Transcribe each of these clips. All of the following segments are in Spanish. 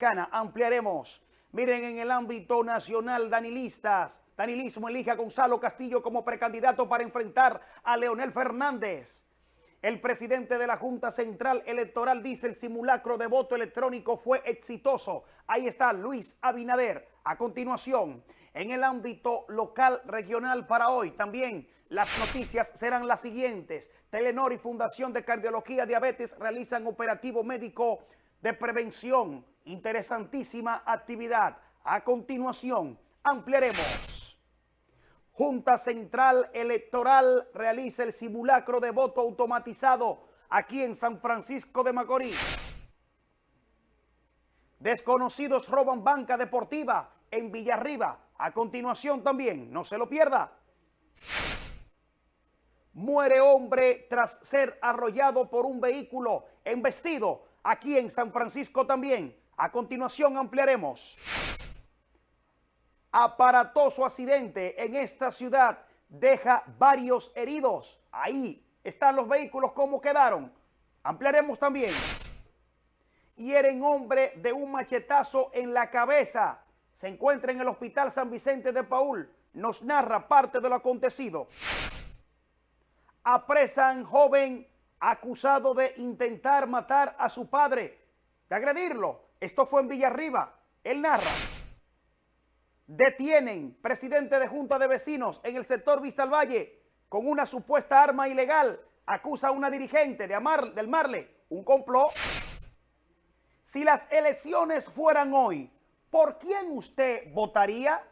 Ampliaremos. Miren, en el ámbito nacional, danilistas, danilismo elige a Gonzalo Castillo como precandidato para enfrentar a Leonel Fernández. El presidente de la Junta Central Electoral dice el simulacro de voto electrónico fue exitoso. Ahí está Luis Abinader. A continuación, en el ámbito local regional para hoy también las noticias serán las siguientes. Telenor y Fundación de Cardiología Diabetes realizan operativo médico de prevención. Interesantísima actividad. A continuación, ampliaremos. Junta Central Electoral realiza el simulacro de voto automatizado aquí en San Francisco de Macorís. Desconocidos roban banca deportiva en Villarriba. A continuación también, no se lo pierda. Muere hombre tras ser arrollado por un vehículo embestido aquí en San Francisco también. A continuación ampliaremos aparatoso accidente en esta ciudad deja varios heridos. Ahí están los vehículos, ¿cómo quedaron? Ampliaremos también. Hieren hombre de un machetazo en la cabeza. Se encuentra en el Hospital San Vicente de Paul. Nos narra parte de lo acontecido. Apresan joven acusado de intentar matar a su padre, de agredirlo. Esto fue en Villarriba. Él narra. Detienen presidente de Junta de Vecinos en el sector Vista al Valle con una supuesta arma ilegal. Acusa a una dirigente de Amar, del Marle un complot. Si las elecciones fueran hoy, ¿por quién usted votaría?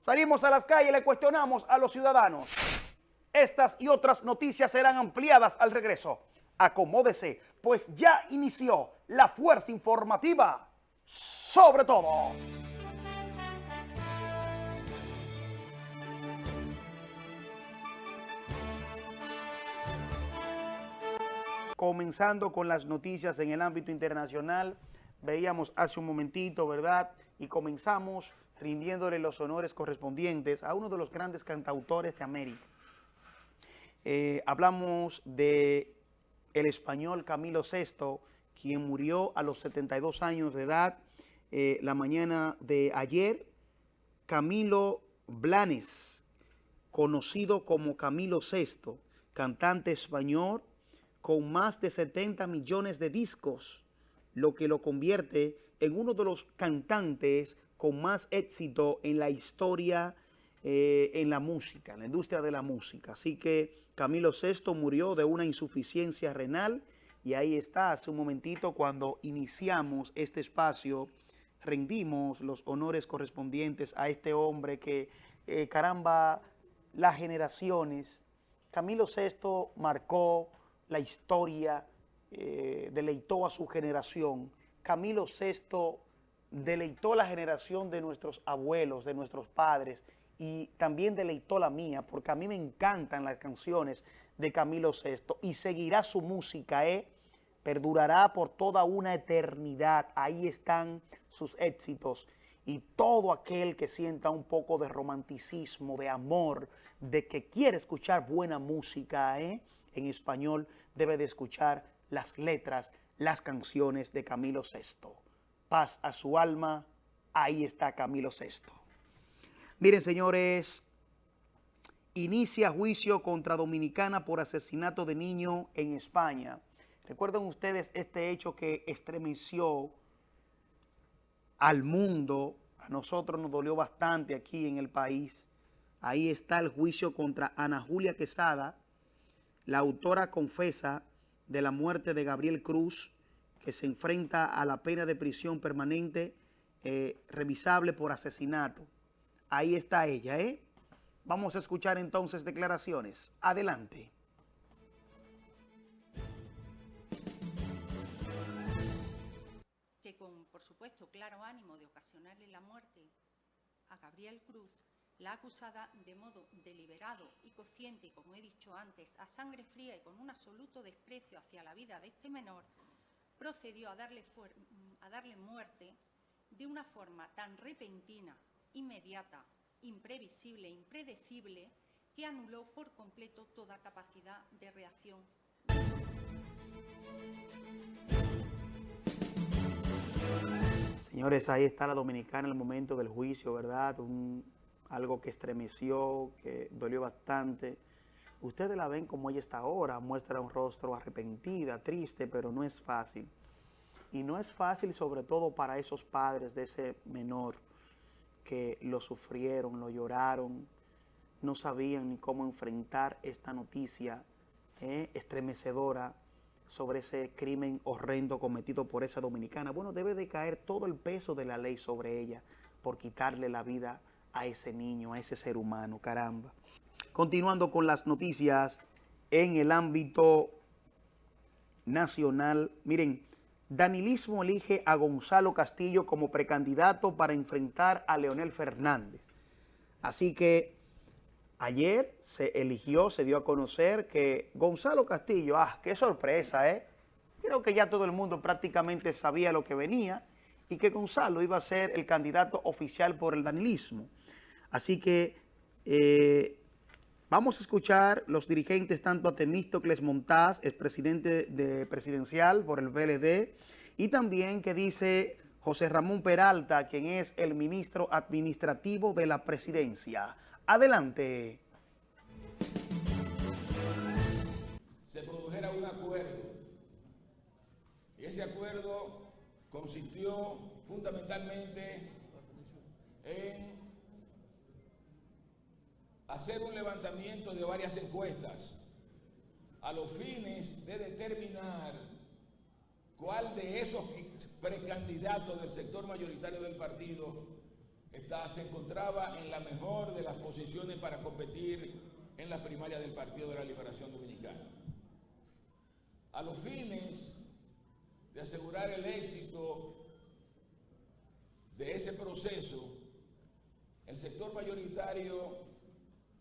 Salimos a las calles y le cuestionamos a los ciudadanos. Estas y otras noticias serán ampliadas al regreso. Acomódese, pues ya inició la fuerza informativa sobre todo. comenzando con las noticias en el ámbito internacional. Veíamos hace un momentito, ¿verdad? Y comenzamos rindiéndole los honores correspondientes a uno de los grandes cantautores de América. Eh, hablamos de el español Camilo VI, quien murió a los 72 años de edad eh, la mañana de ayer. Camilo Blanes, conocido como Camilo VI, cantante español, con más de 70 millones de discos, lo que lo convierte en uno de los cantantes con más éxito en la historia, eh, en la música, en la industria de la música. Así que Camilo VI murió de una insuficiencia renal y ahí está, hace un momentito cuando iniciamos este espacio, rendimos los honores correspondientes a este hombre que, eh, caramba, las generaciones, Camilo VI marcó la historia, eh, deleitó a su generación. Camilo VI deleitó la generación de nuestros abuelos, de nuestros padres, y también deleitó la mía, porque a mí me encantan las canciones de Camilo VI, y seguirá su música, ¿eh? perdurará por toda una eternidad. Ahí están sus éxitos. Y todo aquel que sienta un poco de romanticismo, de amor, de que quiere escuchar buena música, ¿eh? en español debe de escuchar las letras, las canciones de Camilo VI. Paz a su alma, ahí está Camilo VI. Miren, señores, inicia juicio contra Dominicana por asesinato de niño en España. Recuerden ustedes este hecho que estremeció al mundo, a nosotros nos dolió bastante aquí en el país. Ahí está el juicio contra Ana Julia Quesada, la autora confesa de la muerte de Gabriel Cruz, que se enfrenta a la pena de prisión permanente eh, revisable por asesinato. Ahí está ella, ¿eh? Vamos a escuchar entonces declaraciones. Adelante. Que con, por supuesto, claro ánimo de ocasionarle la muerte a Gabriel Cruz, la acusada, de modo deliberado y consciente, como he dicho antes, a sangre fría y con un absoluto desprecio hacia la vida de este menor, procedió a darle, a darle muerte de una forma tan repentina, inmediata, imprevisible, impredecible, que anuló por completo toda capacidad de reacción Señores, ahí está la dominicana en el momento del juicio, ¿verdad? algo que estremeció, que dolió bastante. Ustedes la ven como ella está ahora, muestra un rostro arrepentida, triste, pero no es fácil. Y no es fácil sobre todo para esos padres de ese menor que lo sufrieron, lo lloraron, no sabían ni cómo enfrentar esta noticia eh, estremecedora sobre ese crimen horrendo cometido por esa dominicana. Bueno, debe de caer todo el peso de la ley sobre ella por quitarle la vida a ese niño, a ese ser humano, caramba. Continuando con las noticias en el ámbito nacional, miren, Danilismo elige a Gonzalo Castillo como precandidato para enfrentar a Leonel Fernández. Así que ayer se eligió, se dio a conocer que Gonzalo Castillo, ah, qué sorpresa, ¿eh? Creo que ya todo el mundo prácticamente sabía lo que venía y que Gonzalo iba a ser el candidato oficial por el danilismo. Así que eh, vamos a escuchar los dirigentes, tanto a Temístocles Montaz, el presidente de presidencial por el VLD, y también que dice José Ramón Peralta, quien es el ministro administrativo de la presidencia. Adelante. Se produjera un acuerdo y ese acuerdo consistió fundamentalmente en hacer un levantamiento de varias encuestas a los fines de determinar cuál de esos precandidatos del sector mayoritario del partido se encontraba en la mejor de las posiciones para competir en la primaria del Partido de la Liberación Dominicana. A los fines de asegurar el éxito de ese proceso, el sector mayoritario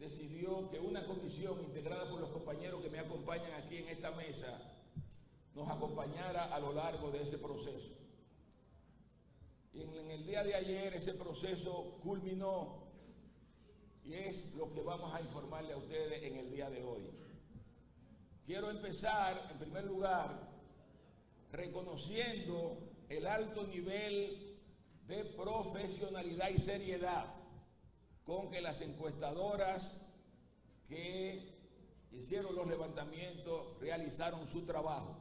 decidió que una comisión integrada por los compañeros que me acompañan aquí en esta mesa nos acompañara a lo largo de ese proceso. Y en, el día de ayer ese proceso culminó y es lo que vamos a informarle a ustedes en el día de hoy. Quiero empezar, en primer lugar, reconociendo el alto nivel de profesionalidad y seriedad con que las encuestadoras que hicieron los levantamientos realizaron su trabajo.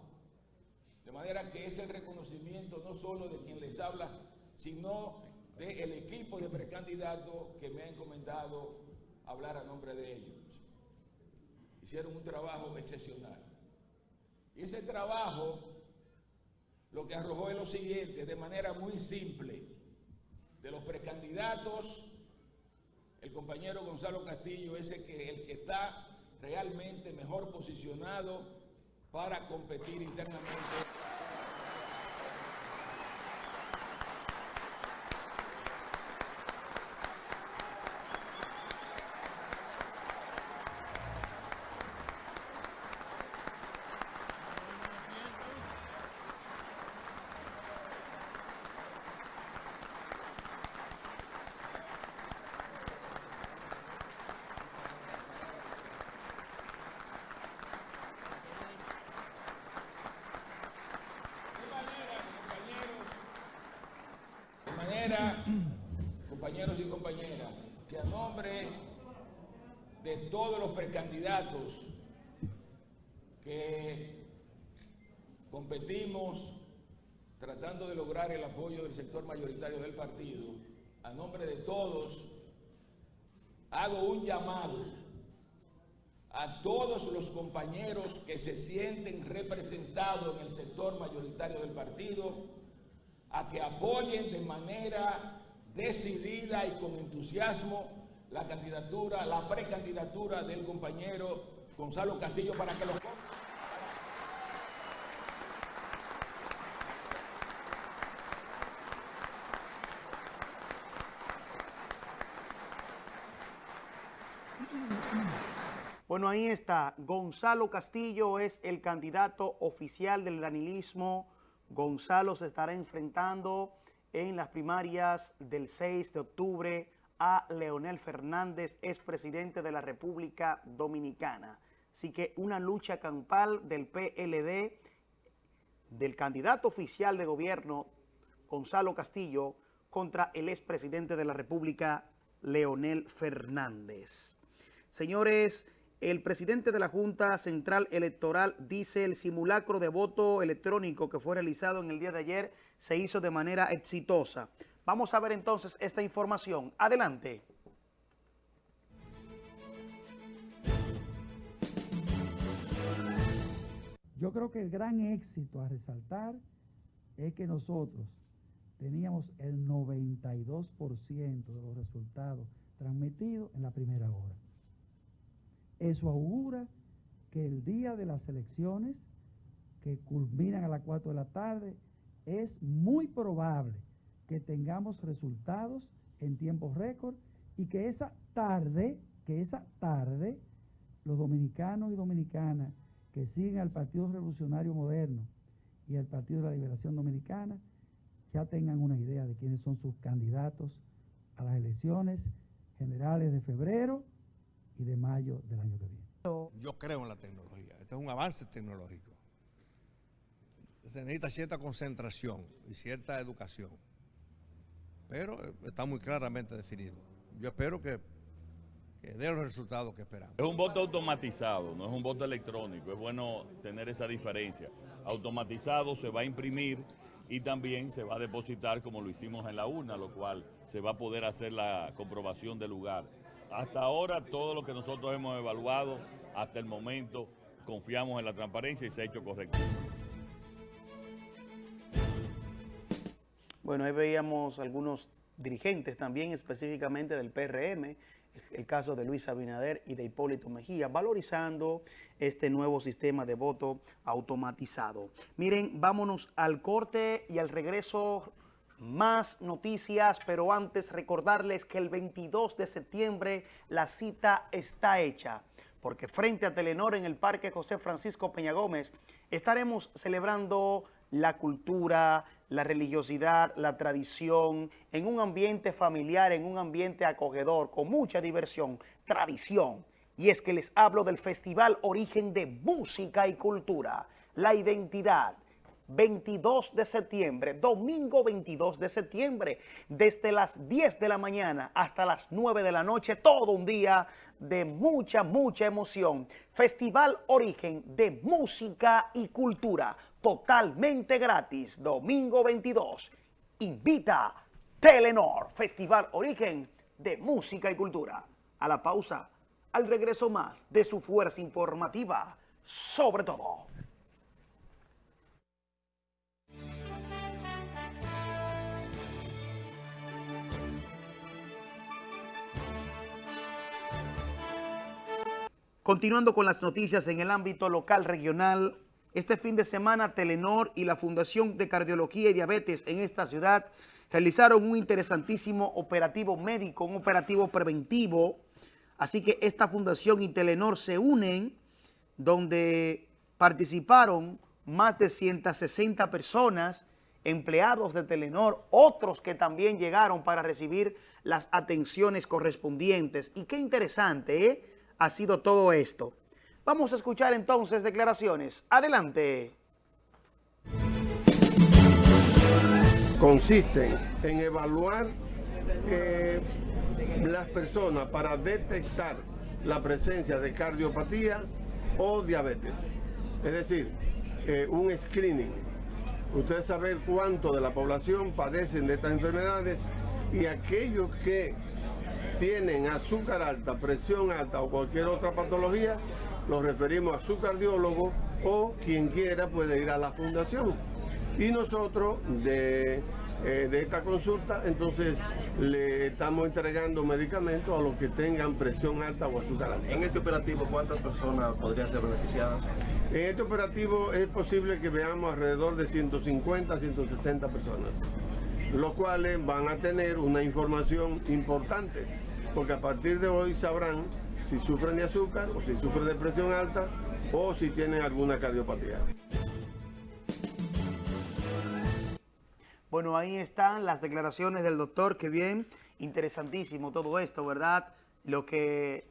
De manera que es el reconocimiento no solo de quien les habla, sino del equipo de precandidatos que me ha encomendado hablar a nombre de ellos. Hicieron un trabajo excepcional. Y ese trabajo lo que arrojó es lo siguiente, de manera muy simple, de los precandidatos, el compañero Gonzalo Castillo es el que, el que está realmente mejor posicionado para competir internamente. Compañeros y compañeras, que a nombre de todos los precandidatos que competimos tratando de lograr el apoyo del sector mayoritario del partido, a nombre de todos, hago un llamado a todos los compañeros que se sienten representados en el sector mayoritario del partido a que apoyen de manera decidida y con entusiasmo la candidatura, la precandidatura del compañero Gonzalo Castillo para que lo Bueno, ahí está. Gonzalo Castillo es el candidato oficial del danilismo Gonzalo se estará enfrentando en las primarias del 6 de octubre a Leonel Fernández, expresidente de la República Dominicana. Así que una lucha campal del PLD, del candidato oficial de gobierno Gonzalo Castillo, contra el expresidente de la República, Leonel Fernández. Señores, el presidente de la Junta Central Electoral dice el simulacro de voto electrónico que fue realizado en el día de ayer se hizo de manera exitosa. Vamos a ver entonces esta información. Adelante. Yo creo que el gran éxito a resaltar es que nosotros teníamos el 92% de los resultados transmitidos en la primera hora. Eso augura que el día de las elecciones, que culminan a las 4 de la tarde, es muy probable que tengamos resultados en tiempo récord y que esa tarde, que esa tarde, los dominicanos y dominicanas que siguen al Partido Revolucionario Moderno y al Partido de la Liberación Dominicana ya tengan una idea de quiénes son sus candidatos a las elecciones generales de febrero y de mayo del año que viene. Yo creo en la tecnología, este es un avance tecnológico. Se necesita cierta concentración y cierta educación, pero eh, está muy claramente definido. Yo espero que, que dé los resultados que esperamos. Es un voto automatizado, no es un voto electrónico, es bueno tener esa diferencia. Automatizado se va a imprimir y también se va a depositar como lo hicimos en la urna, lo cual se va a poder hacer la comprobación del lugar. Hasta ahora todo lo que nosotros hemos evaluado, hasta el momento, confiamos en la transparencia y se ha hecho correcto. Bueno, ahí veíamos algunos dirigentes también específicamente del PRM, el caso de Luis Abinader y de Hipólito Mejía, valorizando este nuevo sistema de voto automatizado. Miren, vámonos al corte y al regreso más noticias, pero antes recordarles que el 22 de septiembre la cita está hecha, porque frente a Telenor en el Parque José Francisco Peña Gómez estaremos celebrando la cultura, la religiosidad, la tradición, en un ambiente familiar, en un ambiente acogedor, con mucha diversión, tradición. Y es que les hablo del Festival Origen de Música y Cultura, la identidad, 22 de septiembre, domingo 22 de septiembre, desde las 10 de la mañana hasta las 9 de la noche, todo un día de mucha, mucha emoción. Festival Origen de Música y Cultura, totalmente gratis, domingo 22. Invita Telenor, Festival Origen de Música y Cultura. A la pausa, al regreso más de su fuerza informativa, sobre todo. Continuando con las noticias en el ámbito local regional, este fin de semana Telenor y la Fundación de Cardiología y Diabetes en esta ciudad realizaron un interesantísimo operativo médico, un operativo preventivo. Así que esta fundación y Telenor se unen donde participaron más de 160 personas, empleados de Telenor, otros que también llegaron para recibir las atenciones correspondientes. Y qué interesante, ¿eh? Ha sido todo esto. Vamos a escuchar entonces declaraciones. Adelante. Consisten en evaluar eh, las personas para detectar la presencia de cardiopatía o diabetes. Es decir, eh, un screening. Ustedes saben cuánto de la población padecen de estas enfermedades y aquellos que tienen azúcar alta, presión alta o cualquier otra patología, los referimos a su cardiólogo o quien quiera puede ir a la fundación. Y nosotros de, eh, de esta consulta entonces le estamos entregando medicamentos a los que tengan presión alta o azúcar alta. En este operativo, ¿cuántas personas podrían ser beneficiadas? En este operativo es posible que veamos alrededor de 150 160 personas, los cuales van a tener una información importante porque a partir de hoy sabrán si sufren de azúcar o si sufren de presión alta o si tienen alguna cardiopatía. Bueno, ahí están las declaraciones del doctor, que bien, interesantísimo todo esto, ¿verdad? Lo que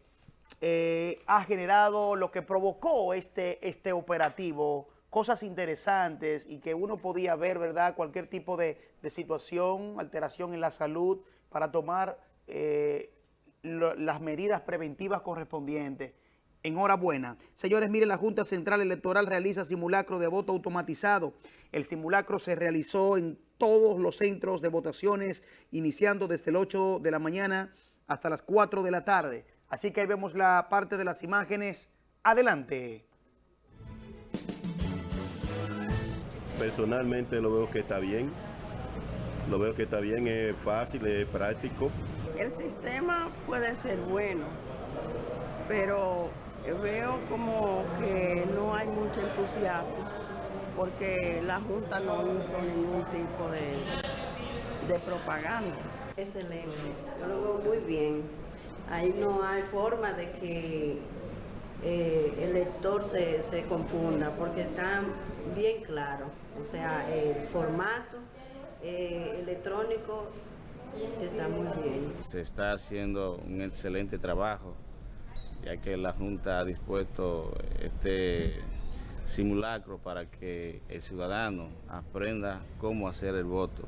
eh, ha generado, lo que provocó este, este operativo cosas interesantes y que uno podía ver, ¿verdad?, cualquier tipo de, de situación, alteración en la salud para tomar eh, las medidas preventivas correspondientes. Enhorabuena. Señores, miren, la Junta Central Electoral realiza simulacro de voto automatizado. El simulacro se realizó en todos los centros de votaciones, iniciando desde el 8 de la mañana hasta las 4 de la tarde. Así que ahí vemos la parte de las imágenes. Adelante. Personalmente lo veo que está bien. Lo veo que está bien, es fácil, es práctico. El sistema puede ser bueno, pero veo como que no hay mucho entusiasmo porque la Junta no hizo ningún tipo de, de propaganda. Excelente, yo lo veo muy bien. Ahí no hay forma de que eh, el lector se, se confunda porque está bien claro. O sea, el formato eh, electrónico está muy bien. Se está haciendo un excelente trabajo, ya que la Junta ha dispuesto este simulacro para que el ciudadano aprenda cómo hacer el voto.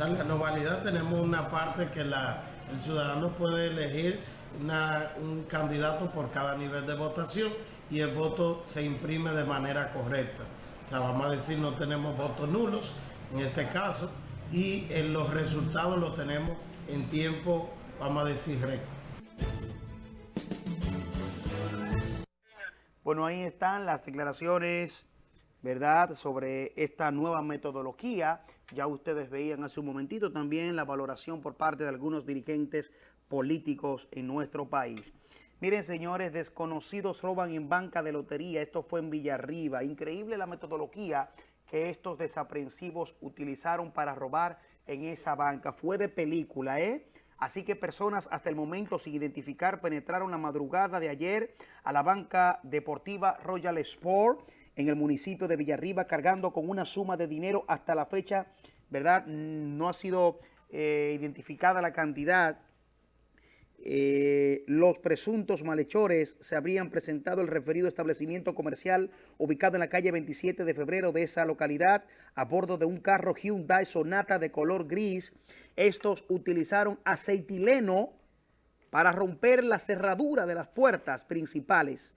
En la novedad tenemos una parte que la- el ciudadano puede elegir una- un candidato por cada nivel de votación y el voto se imprime de manera correcta. O sea, vamos a decir, no tenemos votos nulos en este caso y en los resultados los tenemos en tiempo, vamos a decir, récord. Bueno, ahí están las declaraciones, ¿verdad?, sobre esta nueva metodología. Ya ustedes veían hace un momentito también la valoración por parte de algunos dirigentes políticos en nuestro país. Miren, señores, desconocidos roban en banca de lotería. Esto fue en Villarriba. Increíble la metodología que estos desaprensivos utilizaron para robar en esa banca. Fue de película, ¿eh? Así que personas hasta el momento sin identificar penetraron la madrugada de ayer a la banca deportiva Royal Sport en el municipio de Villarriba cargando con una suma de dinero hasta la fecha, ¿verdad? No ha sido eh, identificada la cantidad. Eh, los presuntos malhechores se habrían presentado al referido establecimiento comercial ubicado en la calle 27 de febrero de esa localidad a bordo de un carro Hyundai Sonata de color gris. Estos utilizaron aceitileno para romper la cerradura de las puertas principales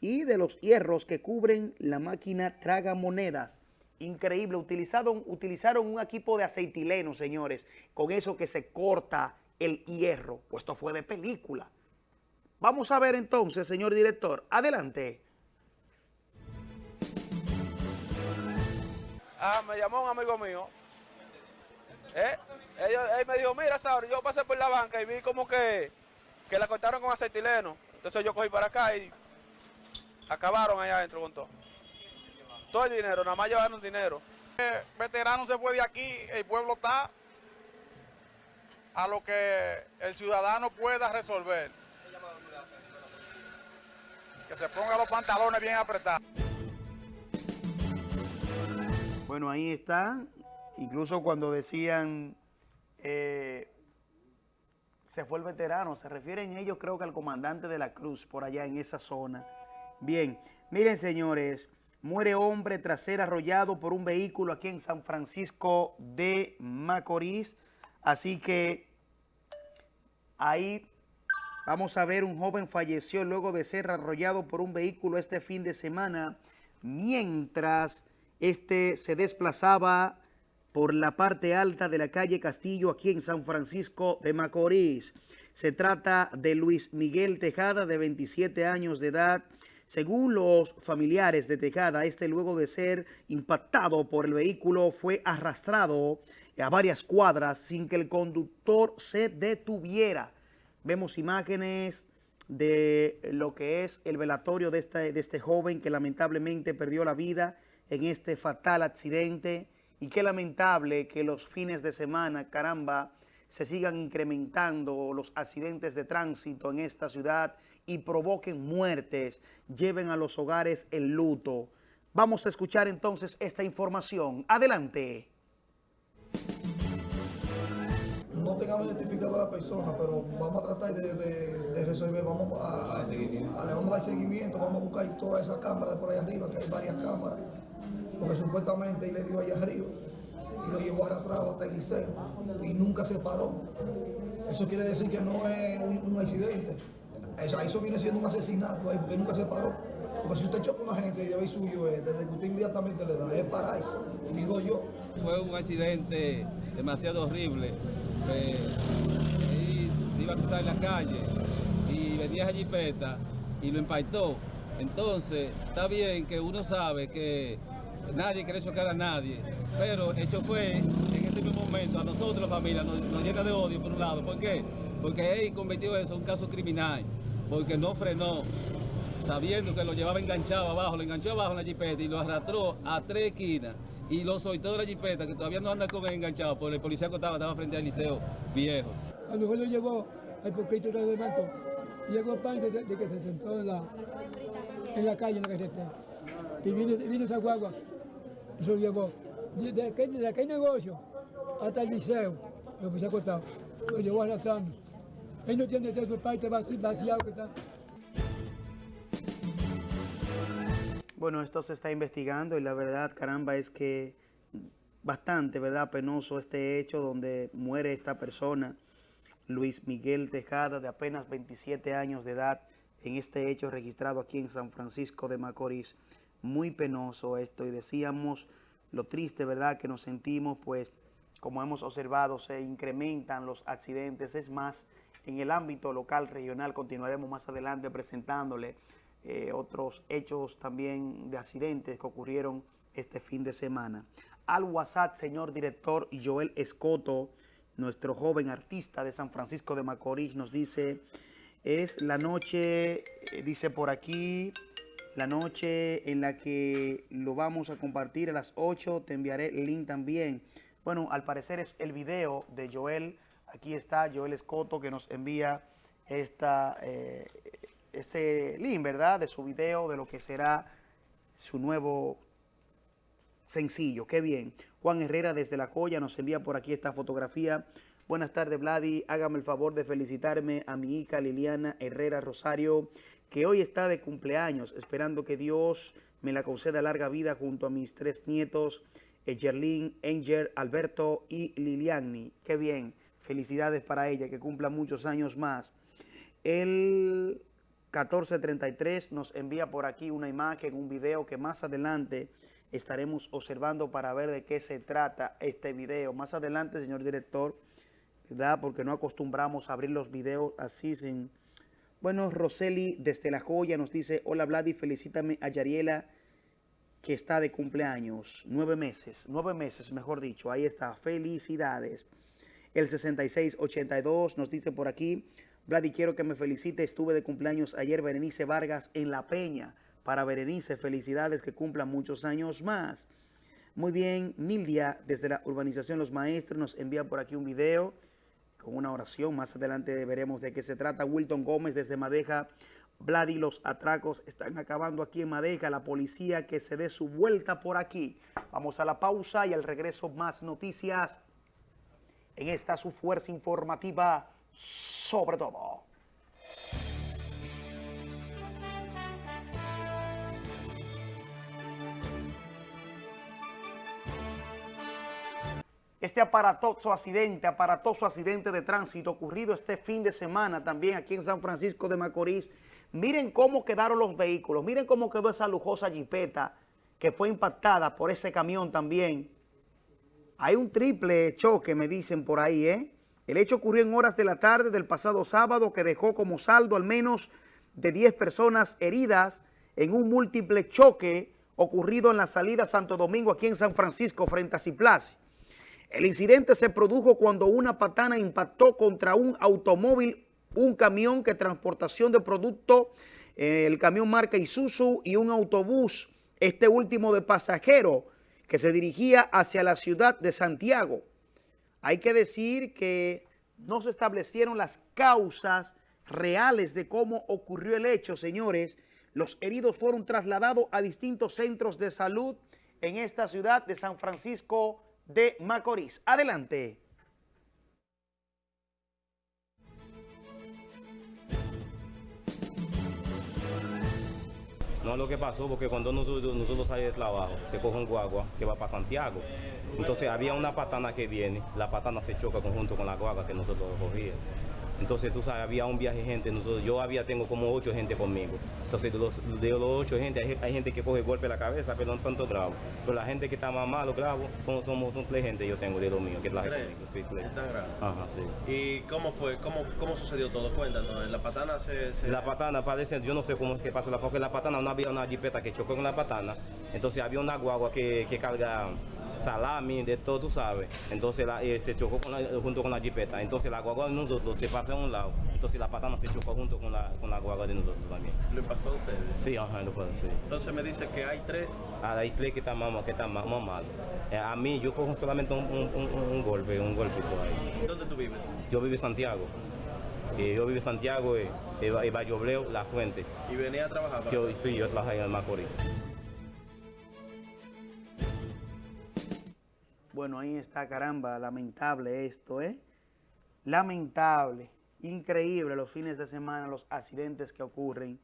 y de los hierros que cubren la máquina tragamonedas. Increíble, utilizaron, utilizaron un equipo de aceitileno, señores, con eso que se corta el hierro. Pues esto fue de película. Vamos a ver entonces, señor director. Adelante. Ah, me llamó un amigo mío. ¿Eh? Él me dijo, mira, Sauri, yo pasé por la banca y vi como que, que la cortaron con aceitileno. Entonces yo cogí para acá y acabaron allá adentro con todo. Todo el dinero, nada más llevaron dinero. veterano se fue de aquí, el pueblo está a lo que el ciudadano pueda resolver. Que se ponga los pantalones bien apretados. Bueno, ahí está. Incluso cuando decían eh, se fue el veterano, se refieren ellos creo que al comandante de la Cruz por allá en esa zona. Bien, miren señores, muere hombre tras ser arrollado por un vehículo aquí en San Francisco de Macorís. Así que ahí vamos a ver un joven falleció luego de ser arrollado por un vehículo este fin de semana mientras este se desplazaba por la parte alta de la calle Castillo aquí en San Francisco de Macorís. Se trata de Luis Miguel Tejada, de 27 años de edad. Según los familiares de Tejada, este luego de ser impactado por el vehículo fue arrastrado a varias cuadras sin que el conductor se detuviera. Vemos imágenes de lo que es el velatorio de este, de este joven que lamentablemente perdió la vida en este fatal accidente. Y qué lamentable que los fines de semana, caramba, se sigan incrementando los accidentes de tránsito en esta ciudad y provoquen muertes, lleven a los hogares el luto. Vamos a escuchar entonces esta información. Adelante. No tengamos identificado a la persona, pero vamos a tratar de, resolver, vamos a, le vamos a dar seguimiento, vamos a buscar todas esas cámaras por ahí arriba, que hay varias cámaras, porque supuestamente él le dio allá arriba y lo llevó arrastrado hasta el liceo y nunca se paró. Eso quiere decir que no es un, un accidente. Eso, eso viene siendo un asesinato ahí, porque nunca se paró. Porque si usted choca a una gente y debe suyo, eh, desde que usted inmediatamente le da, es pararse, digo yo. Fue un accidente demasiado horrible. Eh, iba a cruzar en la calle y venía esa jipeta y lo impactó. Entonces, está bien que uno sabe que nadie quiere chocar a nadie, pero el chofer en ese mismo momento a nosotros, la familia, nos, nos llena de odio por un lado. ¿Por qué? Porque él cometió eso, un caso criminal, porque no frenó, sabiendo que lo llevaba enganchado abajo, lo enganchó abajo en la jipeta y lo arrastró a tres esquinas y lo soltó de la jipeta, que todavía no anda con él enganchado, porque el policía que estaba, frente al liceo viejo. Cuando fue lo llegó, al poquito se levantó, llegó pan de, de que se sentó en la, en la calle, en la carretera. Y vino, vino esa guagua, eso llegó. Desde aquel, desde aquel negocio hasta el liceo, lo puse acostado, lo llevó arrastrando. Él no tiene ese parte vaci- vaciado que está. Bueno, esto se está investigando y la verdad, caramba, es que bastante, ¿verdad? Penoso este hecho donde muere esta persona, Luis Miguel Tejada, de apenas 27 años de edad, en este hecho registrado aquí en San Francisco de Macorís. Muy penoso esto y decíamos lo triste, ¿verdad? Que nos sentimos, pues, como hemos observado, se incrementan los accidentes. Es más, en el ámbito local, regional, continuaremos más adelante presentándole eh, otros hechos también de accidentes que ocurrieron este fin de semana. Al WhatsApp, señor director Joel Escoto, nuestro joven artista de San Francisco de Macorís, nos dice, es la noche, eh, dice por aquí, la noche en la que lo vamos a compartir a las 8, te enviaré el link también. Bueno, al parecer es el video de Joel, aquí está Joel Escoto que nos envía esta, eh, este link, ¿verdad? De su video, de lo que será su nuevo sencillo. Qué bien. Juan Herrera desde La Joya nos envía por aquí esta fotografía. Buenas tardes, Vladi. Hágame el favor de felicitarme a mi hija Liliana Herrera Rosario, que hoy está de cumpleaños, esperando que Dios me la conceda larga vida junto a mis tres nietos, Gerlin, Angel, Alberto y Liliani. Qué bien. Felicidades para ella, que cumpla muchos años más. El 1433 nos envía por aquí una imagen, un video que más adelante estaremos observando para ver de qué se trata este video. Más adelante, señor director, ¿verdad? Porque no acostumbramos a abrir los videos así sin... Bueno, Roseli desde La Joya nos dice, hola Vladi, felicítame a Yariela que está de cumpleaños. Nueve meses, nueve meses, mejor dicho. Ahí está, felicidades. El 6682 nos dice por aquí, Vladi, quiero que me felicite, estuve de cumpleaños ayer, Berenice Vargas, en La Peña. Para Berenice, felicidades, que cumpla muchos años más. Muy bien, Mildia, desde la urbanización Los Maestros, nos envía por aquí un video con una oración. Más adelante veremos de qué se trata. Wilton Gómez, desde Madeja. Vladi, los atracos están acabando aquí en Madeja. La policía que se dé su vuelta por aquí. Vamos a la pausa y al regreso más noticias en esta su fuerza informativa sobre todo. Este aparatoso accidente, aparatoso accidente de tránsito ocurrido este fin de semana también aquí en San Francisco de Macorís. Miren cómo quedaron los vehículos, miren cómo quedó esa lujosa jipeta que fue impactada por ese camión también. Hay un triple choque, me dicen por ahí, ¿eh? El hecho ocurrió en horas de la tarde del pasado sábado que dejó como saldo al menos de 10 personas heridas en un múltiple choque ocurrido en la salida Santo Domingo aquí en San Francisco frente a Ciplace. El incidente se produjo cuando una patana impactó contra un automóvil, un camión que transportación de producto, eh, el camión marca Isuzu y un autobús, este último de pasajero, que se dirigía hacia la ciudad de Santiago. Hay que decir que no se establecieron las causas reales de cómo ocurrió el hecho, señores. Los heridos fueron trasladados a distintos centros de salud en esta ciudad de San Francisco de Macorís. Adelante. No, lo que pasó, porque cuando nosotros, nosotros salimos de trabajo, se coge un guagua que va para Santiago. Entonces había una patana que viene, la patana se choca conjunto con la guagua que nosotros cogíamos. Entonces, tú sabes, había un viaje de gente, nosotros, yo había, tengo como ocho gente conmigo. Entonces, de los, de los ocho gente, hay, hay gente que coge golpe en la cabeza, pero no tanto grave. Pero la gente que está más malo, grave, son, somos, son tres gente yo tengo de lo mío, que traje conmigo. Sí, tres. ¿Tan grave? Ajá, sí. ¿Y cómo fue? ¿Cómo, cómo sucedió todo? Cuéntanos. ¿La patana se...? se- La patana parece, yo no sé cómo es que pasó, la- porque la patana no había una jipeta que chocó con la patana, entonces había una guagua que, que carga salami, de todo, tú sabes, entonces la- eh, se chocó con la- junto con la jipeta, entonces la guagua de nosotros se pasa a un lado, entonces la patana se chocó junto con la, con la guagua de nosotros también. ¿Lo impactó a ustedes? Sí, ajá, lo puedo. Entonces me dice que hay tres. Ah, hay tres que están más, que están más, más malos. Eh, a mí yo cojo solamente un, un- un- un golpe, un golpito ahí. ¿Dónde tú vives? Yo vivo en Santiago. Eh, yo vivo en Santiago, eh, y Vallobleo, La Fuente. ¿Y venía a trabajar? yo, sí, yo trabajo en el Macorís. Bueno, ahí está, caramba, lamentable esto, ¿eh? Lamentable, increíble los fines de semana, los accidentes que ocurren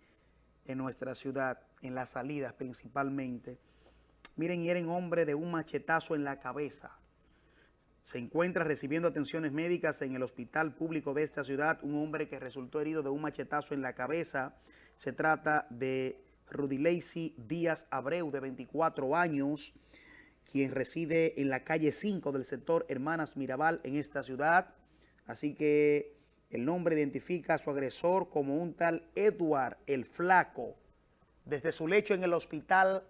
en nuestra ciudad, en las salidas principalmente. Miren, hieren hombre de un machetazo en la cabeza. Se encuentra recibiendo atenciones médicas en el hospital público de esta ciudad un hombre que resultó herido de un machetazo en la cabeza. Se trata de Rudy Lacey Díaz Abreu, de 24 años, quien reside en la calle 5 del sector Hermanas Mirabal en esta ciudad. Así que el nombre identifica a su agresor como un tal Edward el Flaco. Desde su lecho en el hospital,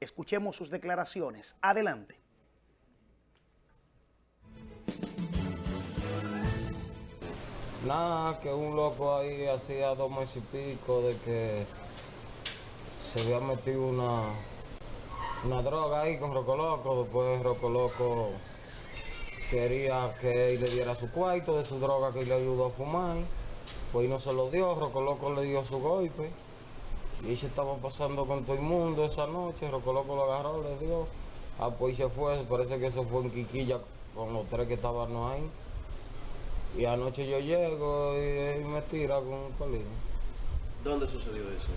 escuchemos sus declaraciones. Adelante. Nada, que un loco ahí hacía dos meses y pico de que se había metido una, una droga ahí con Rocoloco. Después Rocoloco quería que él le diera su cuarto de su droga que le ayudó a fumar. Pues no se lo dio, Rocoloco le dio su golpe. Y se estaba pasando con todo el mundo esa noche. Rocoloco lo agarró, le dio. Ah, pues se fue, parece que se fue en Quiquilla con los tres que estaban ahí. Y anoche yo llego y, y me tira con un colín. ¿Dónde sucedió eso?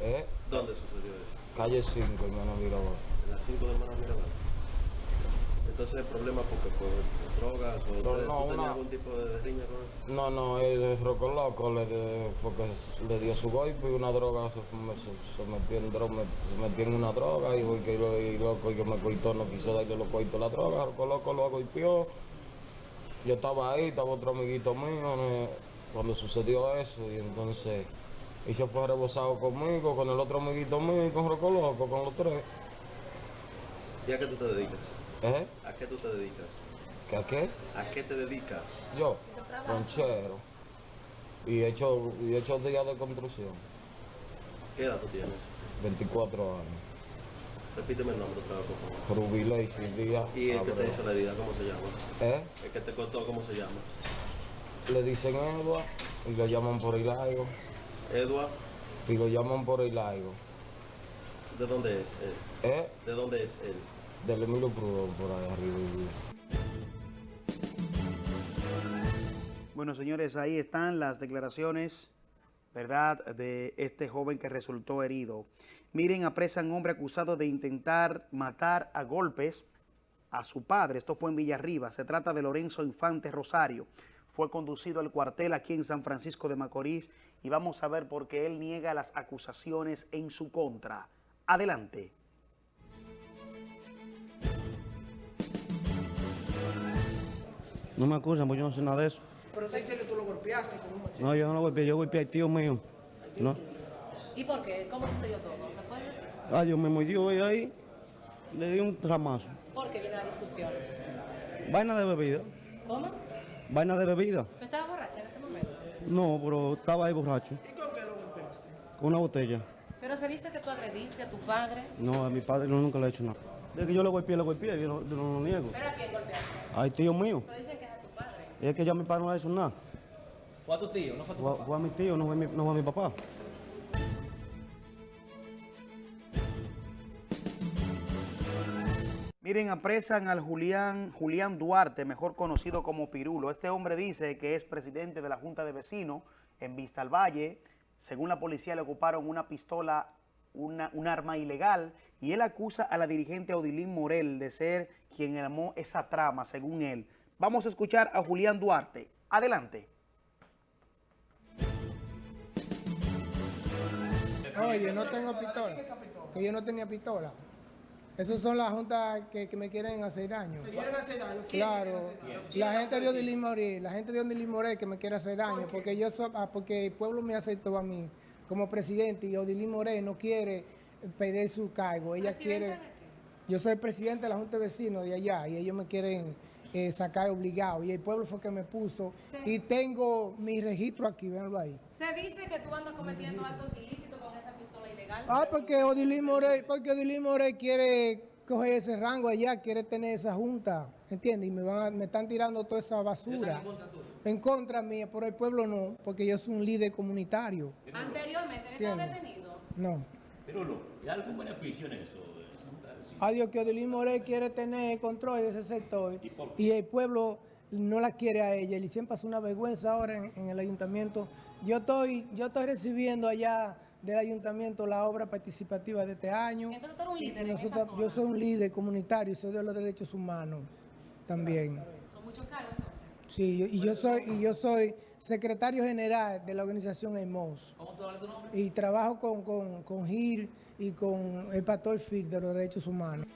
¿Eh? ¿Dónde sucedió eso? Calle 5, hermano Mirabal. En las 5 de Hermana Mirabal. Entonces el problema porque por drogas o No, no, ¿tú tenías una- algún tipo de riña con? No, no, el roco loco le, de- fue que le dio su golpe y una droga se, fue- se- se metió en droga, se metió en una droga y porque lo, y loco que me cortó no quiso darle lo cortó la droga, roco loco lo golpeó. Yo estaba ahí, estaba otro amiguito mío ¿no? cuando sucedió eso y entonces y se fue rebosado conmigo, con el otro amiguito mío y con roco loco, con los tres. ¿Y a qué tú te dedicas? ¿Eh? ¿A qué tú te dedicas? ¿Que a qué? ¿A qué te dedicas? Yo, ranchero. Y he hecho, y he hecho días de construcción. ¿Qué edad tú tienes? 24 años. Repíteme el nombre otra vez, por favor. Rubí Lacey Díaz. ¿Y el que te hizo la herida, cómo se llama? ¿Eh? El que te cortó, ¿cómo se llama? Le dicen Edward y lo llaman por Hilaigo. Edward, Y lo llaman por Hilaigo. ¿de dónde es él? ¿Eh? ¿De dónde es él? Del Emilio Prudón por ahí arriba. Bueno, señores, ahí están las declaraciones, ¿verdad?, de este joven que resultó herido. Miren, apresan hombre acusado de intentar matar a golpes a su padre. Esto fue en Villarriba. Se trata de Lorenzo Infante Rosario. Fue conducido al cuartel aquí en San Francisco de Macorís y vamos a ver por qué él niega las acusaciones en su contra. Adelante. No me acusan, porque yo no sé nada de eso. Pero se dice que tú lo golpeaste con un machete. No, yo no lo golpeé, yo golpeé al tío mío. No. ¿Y por qué? ¿Cómo sucedió todo? ¿Me puedes decir? Ah, yo me mordió ella ahí, le di un ramazo. ¿Por qué viene la discusión? Vaina de bebida, ¿Cómo? vaina de bebida. ¿Tú estabas borracha? No, pero estaba ahí borracho, ¿Y con qué lo golpeaste? con una botella. Pero se dice que tú agrediste a tu padre. No, a mi padre no, nunca le he hecho nada. De que yo le golpeé, le golpeé, yo no, yo no lo niego. ¿Pero a quién golpeaste? Ay, tío mío. Pero dicen que es a tu padre. Y es que ya mi padre no le ha hecho nada. ¿Fue a tu tío? ¿No fue a tu Fue, papá? fue a mi tío, no fue a mi, no fue a mi papá. Miren, apresan al Julián, Julián Duarte, mejor conocido como Pirulo. Este hombre dice que es presidente de la Junta de Vecinos en Vista al Valle. Según la policía, le ocuparon una pistola una, un arma ilegal y él acusa a la dirigente Odilín Morel de ser quien armó esa trama, según él. Vamos a escuchar a Julián Duarte. Adelante. Oye, no tengo pistola. Que yo no tenía pistola. Esos son las juntas que, que me quieren hacer daño. ¿Te quieren hacer daño? ¿Quién Claro, quiere hacer daño? la gente de Odilín Morel, la gente de Odilín Morel que me quiere hacer daño, porque yo soy, ah, porque el pueblo me aceptó a mí como presidente y Odilín Morel no quiere pedir su cargo, ella quiere, yo soy presidente de la Junta de Vecinos de allá y ellos me quieren eh, sacar obligado y el pueblo fue que me puso y tengo mi registro aquí, véanlo ahí. Se dice que tú andas cometiendo actos ilícitos Ah, porque Odilín Morey, porque Odilín Morey quiere coger ese rango allá, quiere tener esa junta, ¿entiendes? Y me, van, me están tirando toda esa basura. En contra mía, pero el pueblo no, porque yo soy un líder comunitario. Anteriormente, ¿no estaba detenido? No. Pero no, ¿hay algún beneficio en eso? Adiós, que Odilín Morey quiere tener control de ese sector y el pueblo no la quiere a ella. Y siempre hace una vergüenza ahora en, en el ayuntamiento. Yo estoy, yo estoy recibiendo allá del ayuntamiento la obra participativa de este año. Entonces tú eres un Y líder en esa nosotros- zona. yo soy un líder comunitario, soy de los derechos humanos también. Son muchos cargos entonces. Sí, yo- y yo soy y yo soy secretario general de la organización EMOS. ¿Cómo tú hablas tu nombre? Y trabajo con, con, con Gil y con el pastor Phil de los derechos humanos.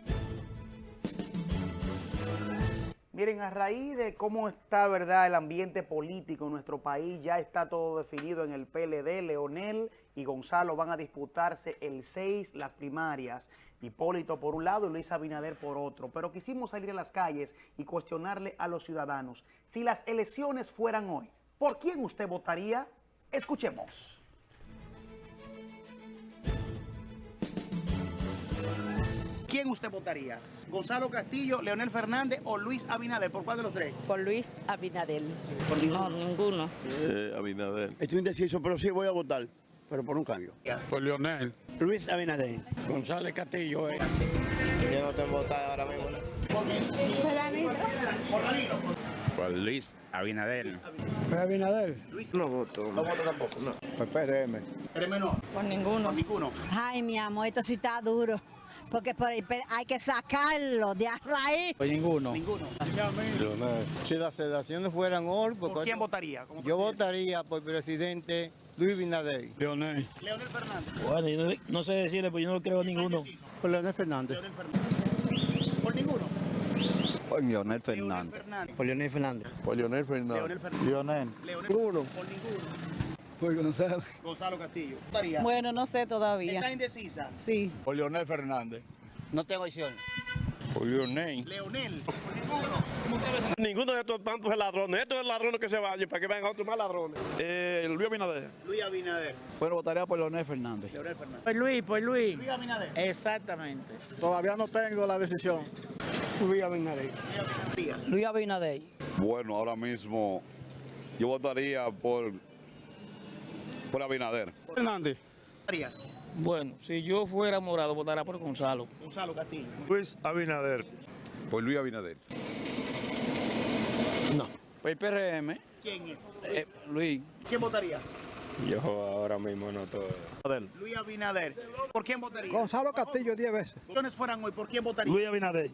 Miren, a raíz de cómo está, ¿verdad?, el ambiente político en nuestro país, ya está todo definido en el PLD. Leonel y Gonzalo van a disputarse el 6 las primarias. Hipólito por un lado y Luis Abinader por otro. Pero quisimos salir a las calles y cuestionarle a los ciudadanos. Si las elecciones fueran hoy, ¿por quién usted votaría? Escuchemos. ¿Quién usted votaría? ¿Gonzalo Castillo, Leonel Fernández o Luis Abinader? ¿Por cuál de los tres? Por Luis Abinadel. ¿Por ninguno? No, ninguno. Eh, Abinader. Estoy indeciso, pero sí voy a votar, pero por un cambio. Por Leonel. Luis Abinader. González Castillo. eh. Yo no tengo votar ahora mismo. Por Luis Abinader. ¿Por Abinader? Luis no voto. No voto tampoco, no. Por PRM. ¿Eres menor? Por ninguno. Por ninguno. Ay, mi amor, esto sí está duro. Porque por- pero hay que sacarlo de a raíz. Por ninguno. Ninguno. Leonel. Si las elecciones fueran hoy, ¿Por quién votaría? Yo presidente? votaría por presidente Luis Abinader. Leonel. Leonel Fernández. Bueno, yo no, no sé decirle, pues yo no creo en ninguno. Por Leonel Fernández. ¿Por ninguno? Por Leonel Fernández. Fernández. Por Leonel Fernández. Por Leonel Fernández. Leonel Fernández. Leonel. Leonel Ninguno. Por ninguno. Por Gonzalo. Gonzalo Castillo. Bueno, no sé todavía. ¿Está indecisa? Sí. Por Leonel Fernández. No tengo opción. Por Leonel. Leonel. Por ninguno. Ninguno de estos tantos es ladrones. Estos es ladrones que se vayan para que vengan otros más ladrones. Eh, Luis Abinader. Luis Abinader. Bueno, votaría por Leonel Fernández. Leonel Fernández. Por Luis, por Luis. Luis Abinader. Exactamente. Todavía no tengo la decisión. Luis Abinader. Luis Abinader. Bueno, ahora mismo yo votaría por, por Abinader. Fernández. Bueno, si yo fuera morado, votaría por Gonzalo. Gonzalo Castillo. Luis Abinader. Por Luis Abinader. No. Por el PRM. ¿Quién es? eh, Luis. ¿Quién votaría? Yo ahora mismo no todo. Luis Abinader. ¿Por quién votaría? Gonzalo Castillo 10 veces. Elecciones fueran hoy, ¿por quién votaría? Luis Abinader.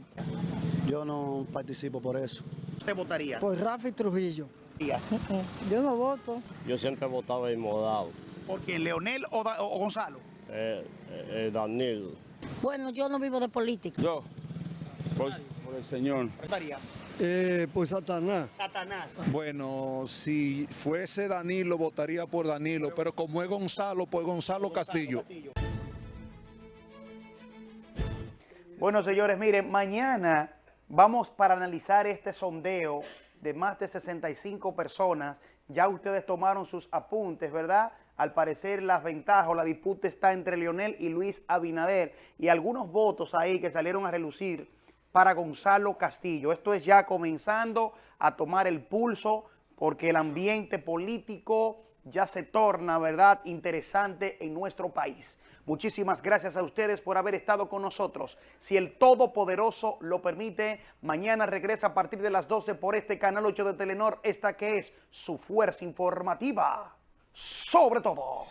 Yo no participo por eso. ¿Usted votaría? Por Rafi Trujillo. Yo no voto. Yo siempre he votado en Modao. ¿Por quién? ¿Leonel o, Da- o Gonzalo? Eh, eh, Danilo. Bueno, yo no vivo de política. Yo. Por, por el señor. ¿Votaría? Eh, por Satanás. Satanás. Bueno, si fuese Danilo, votaría por Danilo, pero como es Gonzalo, por Gonzalo Castillo. Bueno, señores, miren, mañana vamos para analizar este sondeo de más de 65 personas. Ya ustedes tomaron sus apuntes, ¿verdad? Al parecer las ventajas o la disputa está entre Leonel y Luis Abinader y algunos votos ahí que salieron a relucir para Gonzalo Castillo. Esto es ya comenzando a tomar el pulso porque el ambiente político ya se torna, ¿verdad?, interesante en nuestro país. Muchísimas gracias a ustedes por haber estado con nosotros. Si el Todopoderoso lo permite, mañana regresa a partir de las 12 por este canal 8 de Telenor, esta que es su fuerza informativa. Sobre todo.